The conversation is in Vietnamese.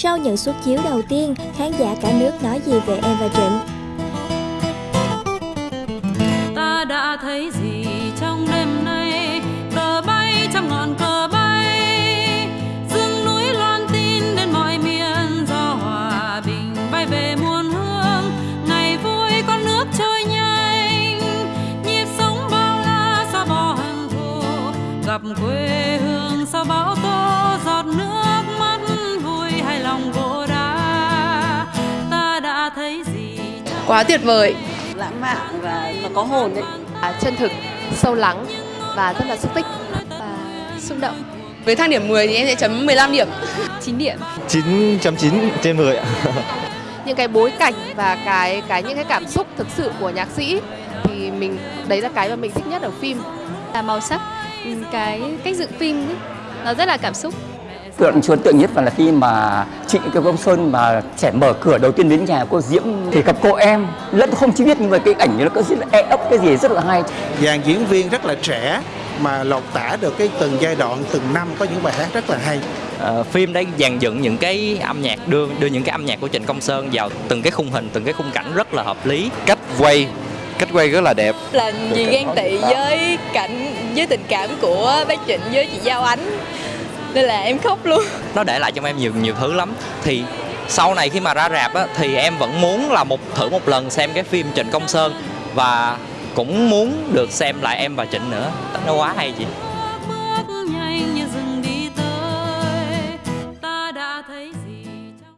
Sau những suất chiếu đầu tiên, khán giả cả nước nói gì về em và Trịnh? ta đã thấy gì Quá tuyệt vời, lãng mạn và nó có hồn đấy à, chân thực, sâu lắng và rất là xúc tích và xúc động. Với thang điểm 10 thì em sẽ chấm 15 điểm 9 điểm. 9.9 trên 10 ạ. Những cái bối cảnh và cái cái những cái cảm xúc thực sự của nhạc sĩ thì mình đấy là cái mà mình thích nhất ở phim. là màu sắc ừ, cái cách dựng phim ấy, nó rất là cảm xúc tượng ấn tượng nhất và là khi mà Trịnh Kiều Công Sơn mà trẻ mở cửa đầu tiên đến nhà cô Diễm thì gặp cô em. Lẫn không chỉ biết nhưng mà cái ảnh nó có rất là e ấp cái gì rất là hay. Dàn diễn viên rất là trẻ mà lột tả được cái từng giai đoạn từng năm có những bài hát rất là hay. Ờ, phim đã dàn dựng những cái âm nhạc đưa đưa những cái âm nhạc của Trịnh Công Sơn vào từng cái khung hình từng cái khung cảnh rất là hợp lý. Cách quay, cách quay rất là đẹp. làm gì ghen tị với cảnh với tình cảm của bác Trịnh với chị Giao Ánh nên là em khóc luôn. Nó để lại trong em nhiều nhiều thứ lắm. Thì sau này khi mà ra rạp á, thì em vẫn muốn là một thử một lần xem cái phim Trịnh Công Sơn và cũng muốn được xem lại em và Trịnh nữa. Nó quá hay chị.